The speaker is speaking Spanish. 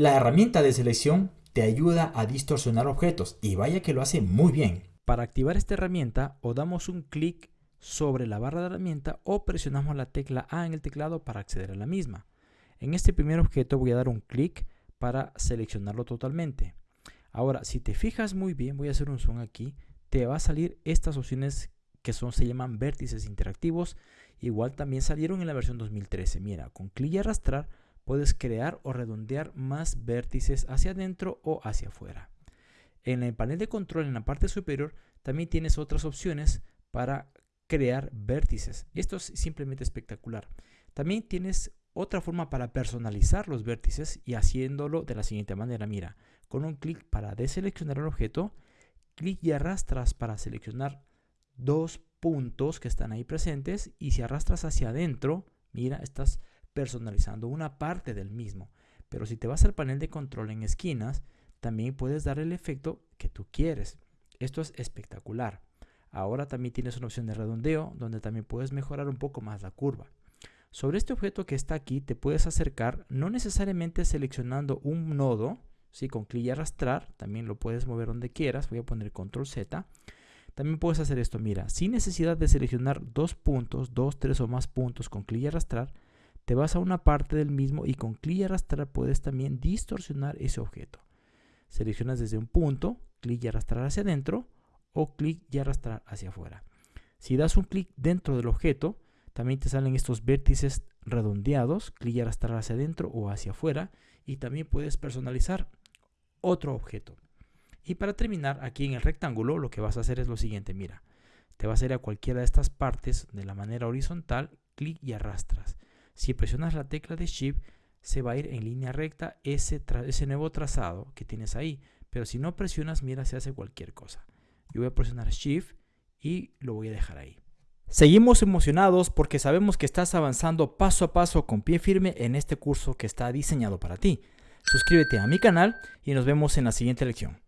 La herramienta de selección te ayuda a distorsionar objetos y vaya que lo hace muy bien. Para activar esta herramienta o damos un clic sobre la barra de herramienta o presionamos la tecla A en el teclado para acceder a la misma. En este primer objeto voy a dar un clic para seleccionarlo totalmente. Ahora, si te fijas muy bien, voy a hacer un zoom aquí, te va a salir estas opciones que son, se llaman vértices interactivos. Igual también salieron en la versión 2013. Mira, con clic y arrastrar puedes crear o redondear más vértices hacia adentro o hacia afuera. En el panel de control en la parte superior también tienes otras opciones para crear vértices. Esto es simplemente espectacular. También tienes otra forma para personalizar los vértices y haciéndolo de la siguiente manera. Mira, con un clic para deseleccionar el objeto, clic y arrastras para seleccionar dos puntos que están ahí presentes y si arrastras hacia adentro, mira, estás personalizando una parte del mismo. Pero si te vas al panel de control en esquinas, también puedes dar el efecto que tú quieres. Esto es espectacular. Ahora también tienes una opción de redondeo donde también puedes mejorar un poco más la curva. Sobre este objeto que está aquí te puedes acercar no necesariamente seleccionando un nodo, ¿sí? con clic y arrastrar, también lo puedes mover donde quieras, voy a poner control Z. También puedes hacer esto, mira, sin necesidad de seleccionar dos puntos, dos, tres o más puntos con clic y arrastrar, te vas a una parte del mismo y con clic y arrastrar puedes también distorsionar ese objeto. Seleccionas desde un punto, clic y arrastrar hacia adentro o clic y arrastrar hacia afuera. Si das un clic dentro del objeto, también te salen estos vértices redondeados, clic y arrastrar hacia adentro o hacia afuera. Y también puedes personalizar otro objeto. Y para terminar, aquí en el rectángulo, lo que vas a hacer es lo siguiente. Mira, te vas a ir a cualquiera de estas partes de la manera horizontal, clic y arrastras. Si presionas la tecla de Shift, se va a ir en línea recta ese, ese nuevo trazado que tienes ahí. Pero si no presionas, mira, se hace cualquier cosa. Yo voy a presionar Shift y lo voy a dejar ahí. Seguimos emocionados porque sabemos que estás avanzando paso a paso con pie firme en este curso que está diseñado para ti. Suscríbete a mi canal y nos vemos en la siguiente lección.